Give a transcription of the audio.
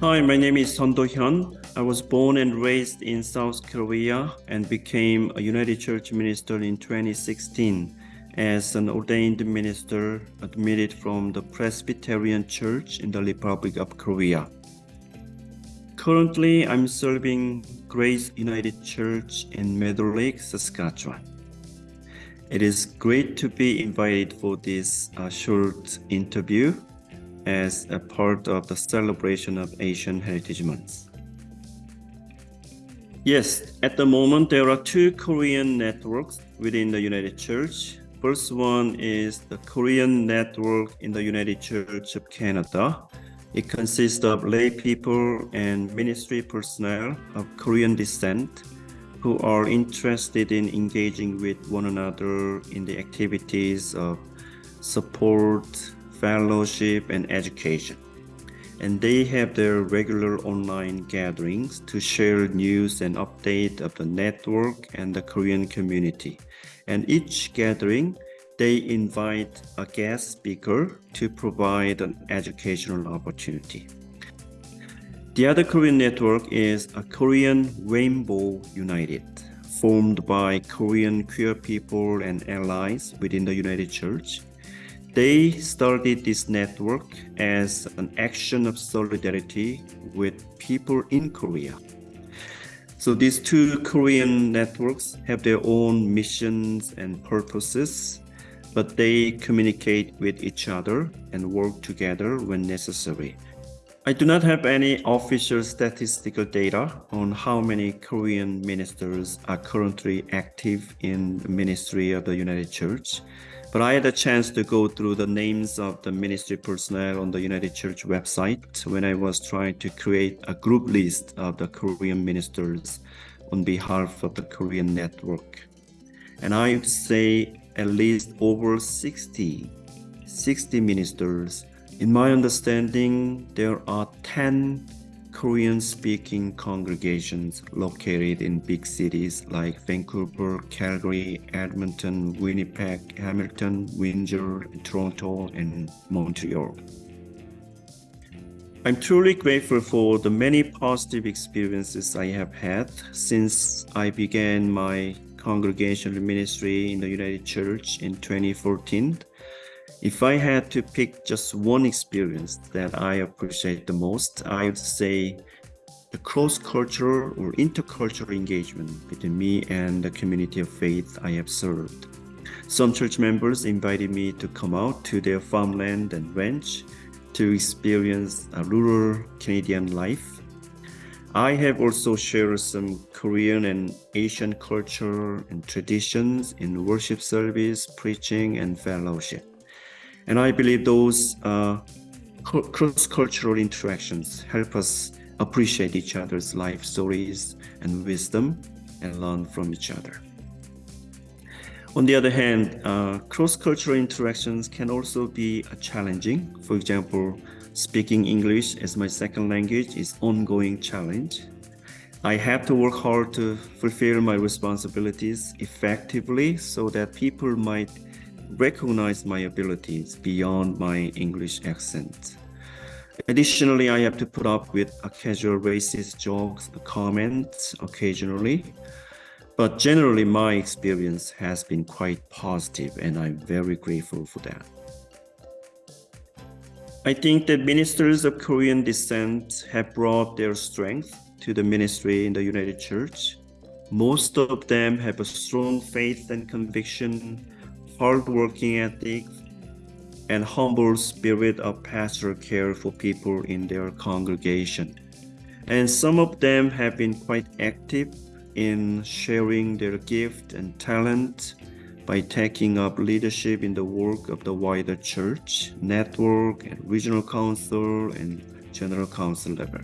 Hi, my name is Son Do-hyun. I was born and raised in South Korea and became a United Church minister in 2016 as an ordained minister admitted from the Presbyterian Church in the Republic of Korea. Currently, I'm serving Grace United Church in Meadow Lake, Saskatchewan. It is great to be invited for this uh, short interview as a part of the celebration of Asian Heritage Month. Yes, at the moment there are two Korean networks within the United Church. First one is the Korean network in the United Church of Canada. It consists of lay people and ministry personnel of Korean descent who are interested in engaging with one another in the activities of support, fellowship, and education. And they have their regular online gatherings to share news and update of the network and the Korean community. And each gathering, they invite a guest speaker to provide an educational opportunity. The other Korean network is a Korean Rainbow United, formed by Korean queer people and allies within the United Church they started this network as an action of solidarity with people in Korea. So these two Korean networks have their own missions and purposes, but they communicate with each other and work together when necessary. I do not have any official statistical data on how many Korean ministers are currently active in the ministry of the United Church, but I had a chance to go through the names of the ministry personnel on the United Church website when I was trying to create a group list of the Korean ministers on behalf of the Korean network. And I would say at least over 60, 60 ministers. In my understanding, there are 10 Korean-speaking congregations located in big cities like Vancouver, Calgary, Edmonton, Winnipeg, Hamilton, Windsor, Toronto, and Montreal. I'm truly grateful for the many positive experiences I have had since I began my congregational ministry in the United Church in 2014 if I had to pick just one experience that I appreciate the most, I would say the cross-cultural or intercultural engagement between me and the community of faith I have served. Some church members invited me to come out to their farmland and ranch to experience a rural Canadian life. I have also shared some Korean and Asian culture and traditions in worship service, preaching, and fellowship. And I believe those uh, cross-cultural interactions help us appreciate each other's life stories and wisdom and learn from each other. On the other hand, uh, cross-cultural interactions can also be uh, challenging. For example, speaking English as my second language is ongoing challenge. I have to work hard to fulfill my responsibilities effectively so that people might recognize my abilities beyond my English accent. Additionally, I have to put up with casual racist jokes, comments occasionally. But generally, my experience has been quite positive and I'm very grateful for that. I think that ministers of Korean descent have brought their strength to the ministry in the United Church. Most of them have a strong faith and conviction hardworking ethic, and humble spirit of pastoral care for people in their congregation. And some of them have been quite active in sharing their gift and talent by taking up leadership in the work of the wider church, network, and regional council and general council level.